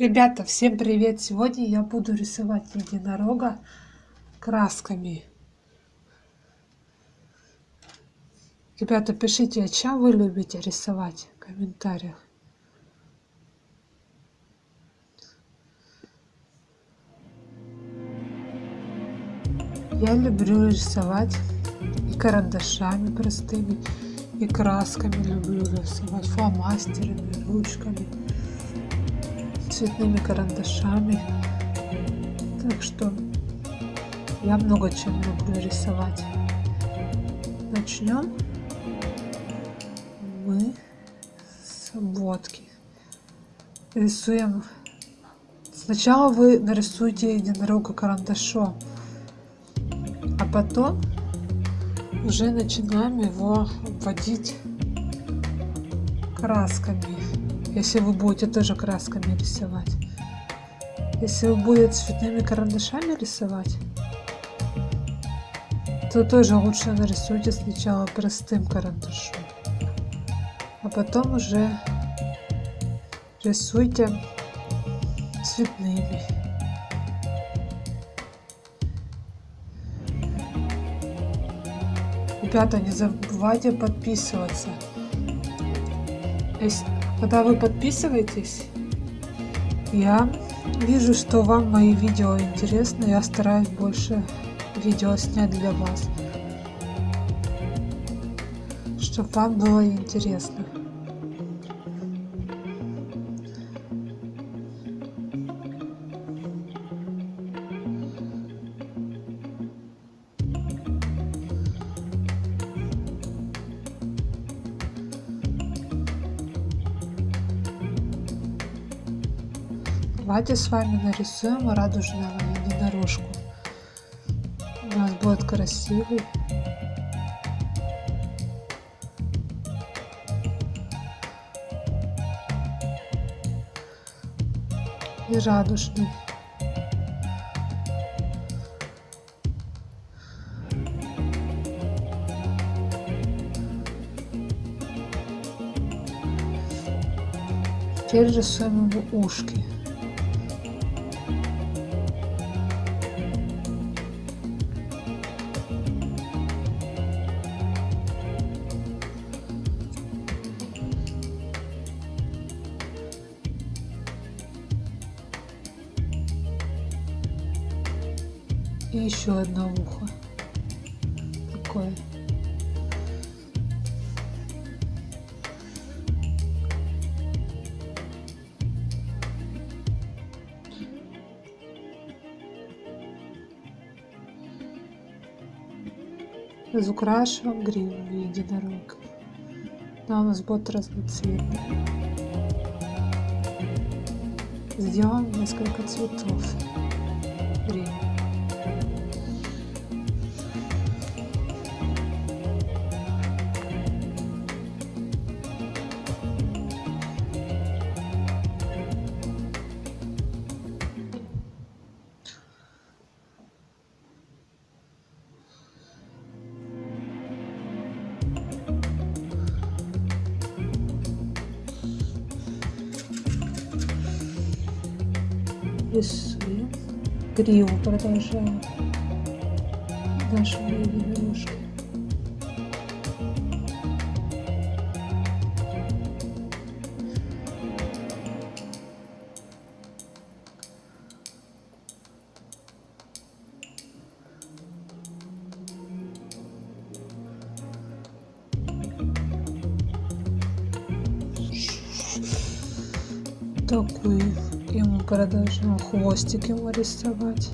Ребята, всем привет! Сегодня я буду рисовать единорога красками. Ребята, пишите, о чем вы любите рисовать в комментариях. Я люблю рисовать и карандашами простыми, и красками люблю рисовать, фломастерами, ручками цветными карандашами. Так что я много чем люблю рисовать. Начнем мы с обводки. Рисуем. Сначала вы нарисуйте единорога карандашом, а потом уже начинаем его обводить красками если вы будете тоже красками рисовать. Если вы будете цветными карандашами рисовать, то тоже лучше нарисуйте сначала простым карандашом, а потом уже рисуйте цветными. Ребята, не забывайте подписываться. Если когда вы подписываетесь, я вижу, что вам мои видео интересны, я стараюсь больше видео снять для вас, чтобы вам было интересно. Давайте с вами нарисуем радужного единорожку. У нас будет красивый. И радужный. Теперь рисуем его ушки. И еще одно ухо. Такое. Разукрашиваем гриву единорога она у нас будет разноцветная сделаем несколько цветов. Гривы рисуем гриву продолжаем нашего единорожка такой ему продолжим хвостик ему рисовать.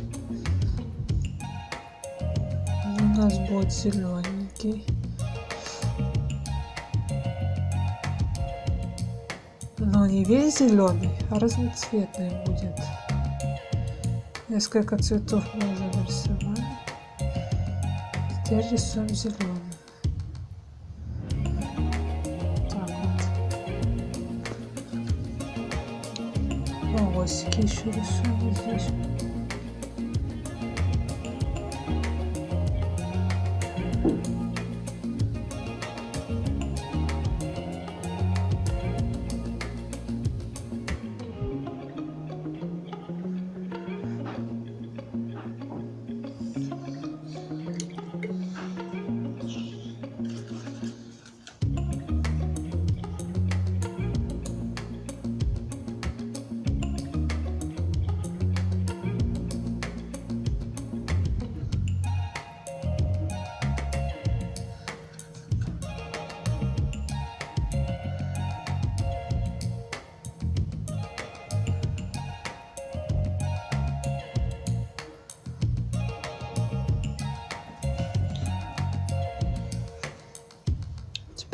У нас будет зелененький но не весь зеленый а разноцветный будет. Несколько цветов мы уже нарисовали. Теперь рисуем зеленый волосики еще рисую здесь.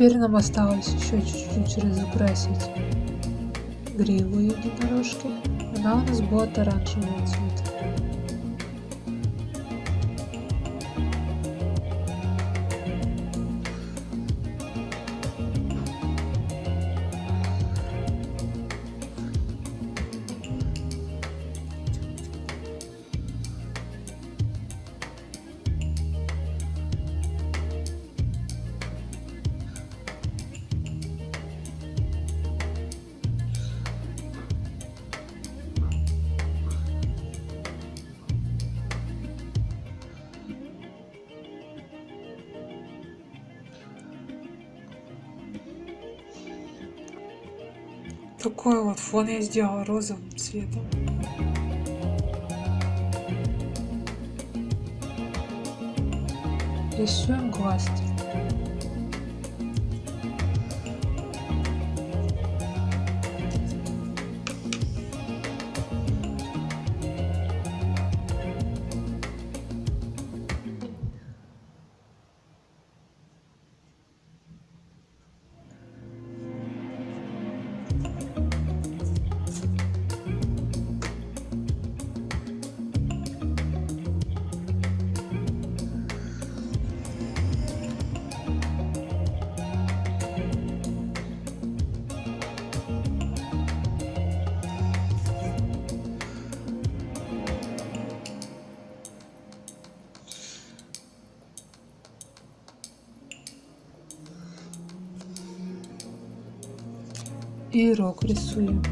Теперь нам осталось еще чуть-чуть разукрасить гриву единорожки. Она у нас будет оранжевого цвета. Такой вот фон я сделала розовым цветом. Рисуем глазки. И рог рисуем